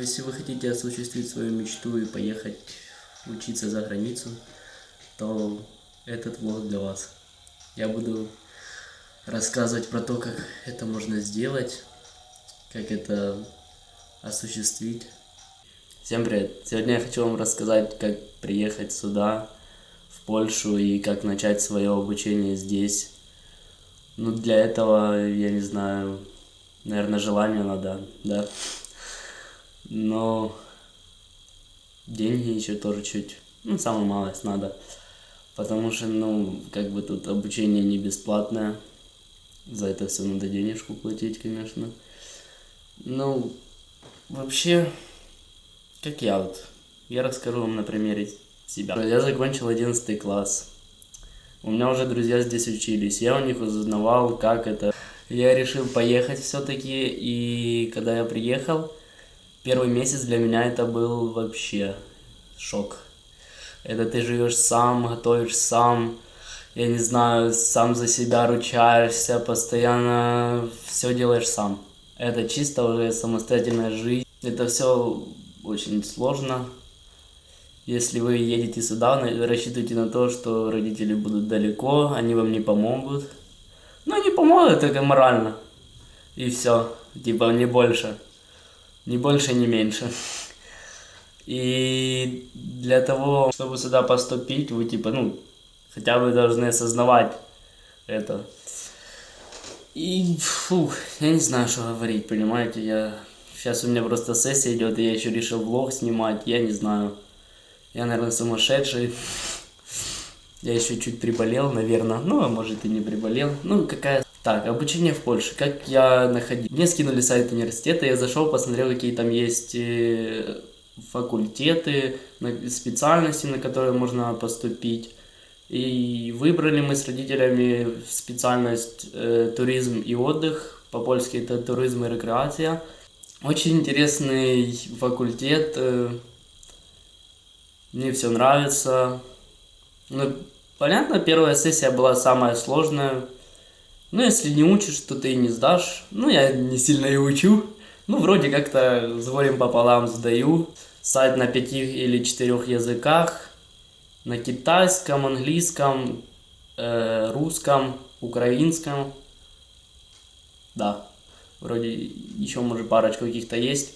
Если вы хотите осуществить свою мечту и поехать учиться за границу, то этот влог для вас. Я буду рассказывать про то, как это можно сделать, как это осуществить. Всем привет! Сегодня я хочу вам рассказать, как приехать сюда, в Польшу, и как начать свое обучение здесь. Ну, для этого, я не знаю, наверное, желание надо, да. Но деньги еще тоже чуть, ну, самую малость надо. Потому что, ну, как бы тут обучение не бесплатное. За это все надо денежку платить, конечно. Ну, вообще, как я вот. Я расскажу вам на примере себя. Я закончил 11 класс. У меня уже друзья здесь учились. Я у них узнавал, как это. Я решил поехать все-таки. И когда я приехал, первый месяц для меня это был вообще шок. Это ты живешь сам, готовишь сам, я не знаю, сам за себя ручаешься, постоянно все делаешь сам. Это чисто уже самостоятельная жизнь. Это все очень сложно. Если вы едете сюда, рассчитывайте на то, что родители будут далеко, они вам не помогут. Ну, не помогут, только морально. И все. Типа, не больше. Ни больше, ни меньше. И для того, чтобы сюда поступить, вы типа, ну, хотя бы должны осознавать это. И, фух, я не знаю, что говорить, понимаете, я... Сейчас у меня просто сессия идет, и я еще решил влог снимать, я не знаю. Я, наверное, сумасшедший. Я еще чуть приболел, наверное. Ну, а может и не приболел. Ну, какая так, обучение в Польше. Как я находил? Мне скинули сайт университета, я зашел, посмотрел, какие там есть э, факультеты, специальности, на которые можно поступить. И выбрали мы с родителями специальность э, туризм и отдых. По-польски это туризм и рекреация. Очень интересный факультет. Э, мне все нравится. Ну, понятно, первая сессия была самая сложная. Ну, если не учишь, то ты и не сдашь. Ну, я не сильно и учу. Ну, вроде как-то с горем пополам сдаю. Сайт на пяти или четырех языках. На китайском, английском, э, русском, украинском. Да, вроде еще, может, парочку каких-то есть.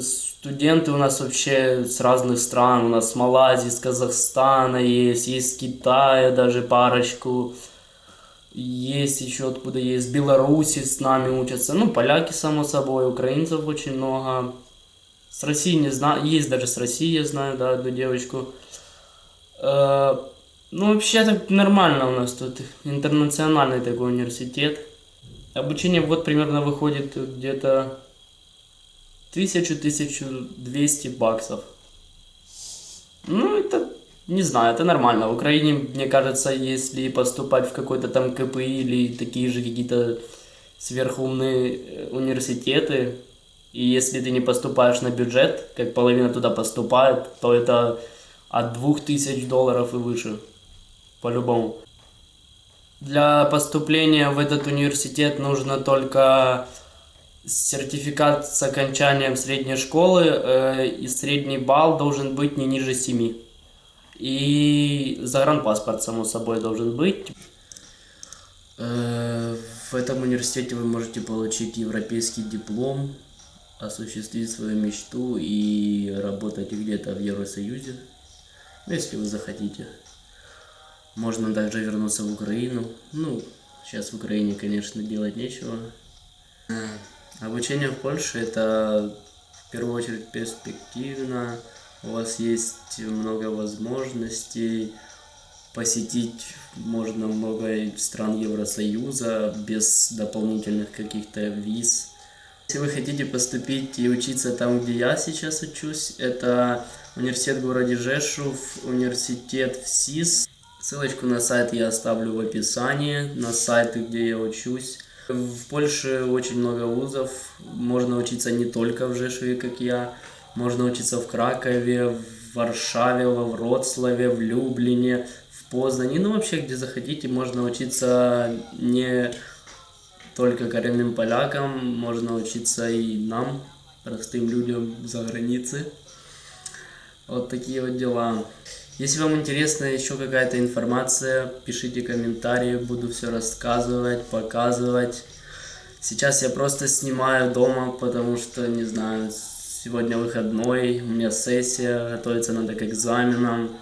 Студенты у нас вообще с разных стран. У нас с Малайзии, с Казахстана есть, есть с Китая даже парочку. Есть еще откуда есть, Беларуси с нами учатся. Ну, поляки, само собой, украинцев очень много. С России не знаю, есть даже с России, я знаю, да, одну девочку. Э, ну, вообще так нормально у нас тут, интернациональный такой университет. Обучение в год примерно выходит где-то 1000-1200 баксов. Ну, это не знаю, это нормально. В Украине, мне кажется, если поступать в какой-то там КПИ или такие же какие-то сверхумные э, университеты, и если ты не поступаешь на бюджет, как половина туда поступает, то это от 2000 долларов и выше. По-любому. Для поступления в этот университет нужно только сертификат с окончанием средней школы, э, и средний балл должен быть не ниже 7. И загранпаспорт, само собой, должен быть. Э, в этом университете вы можете получить европейский диплом, осуществить свою мечту и работать где-то в Евросоюзе, ну, если вы захотите. Можно также вернуться в Украину. Ну, сейчас в Украине, конечно, делать нечего. Э, обучение в Польше это в первую очередь перспективно у вас есть много возможностей посетить можно много стран Евросоюза без дополнительных каких-то виз. Если вы хотите поступить и учиться там, где я сейчас учусь, это университет в городе Жешув, университет в СИС. Ссылочку на сайт я оставлю в описании, на сайты, где я учусь. В Польше очень много вузов, можно учиться не только в Жешуве, как я, можно учиться в Кракове, в Варшаве, во Вроцлаве, в Люблине, в Познане. Ну, вообще, где захотите, можно учиться не только коренным полякам, можно учиться и нам, простым людям за границей. Вот такие вот дела. Если вам интересна еще какая-то информация, пишите комментарии, буду все рассказывать, показывать. Сейчас я просто снимаю дома, потому что, не знаю, сегодня выходной, у меня сессия, готовиться надо к экзаменам.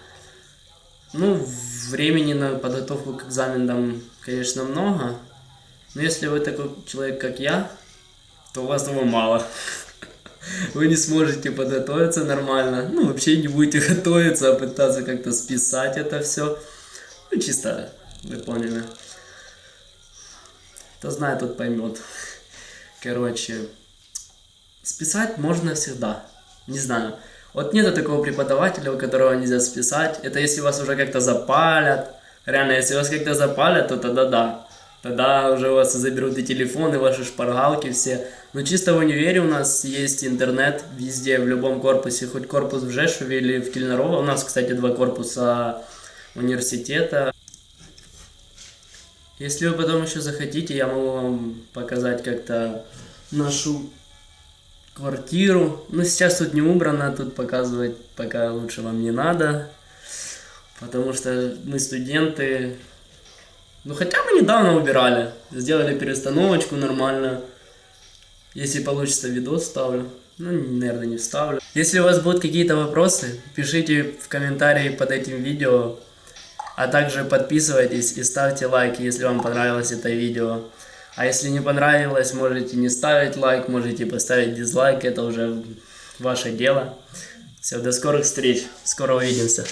Ну, времени на подготовку к экзаменам, конечно, много, но если вы такой человек, как я, то у вас его мало. Вы не сможете подготовиться нормально, ну, вообще не будете готовиться, а пытаться как-то списать это все. Ну, чисто, вы поняли. Кто знает, тот поймет. Короче, списать можно всегда. Не знаю. Вот нету такого преподавателя, у которого нельзя списать. Это если вас уже как-то запалят. Реально, если вас как-то запалят, то тогда да. Тогда уже у вас заберут и телефоны, ваши шпаргалки все. Но чисто в универе у нас есть интернет везде, в любом корпусе. Хоть корпус в Жешуве или в Кельнарово. У нас, кстати, два корпуса университета. Если вы потом еще захотите, я могу вам показать как-то нашу квартиру. Но сейчас тут не убрано, тут показывать пока лучше вам не надо. Потому что мы студенты. Ну хотя мы недавно убирали. Сделали перестановочку нормально. Если получится видос ставлю. Ну, наверное, не вставлю. Если у вас будут какие-то вопросы, пишите в комментарии под этим видео. А также подписывайтесь и ставьте лайки, если вам понравилось это видео. А если не понравилось, можете не ставить лайк, можете поставить дизлайк, это уже ваше дело. Все, до скорых встреч, скоро увидимся.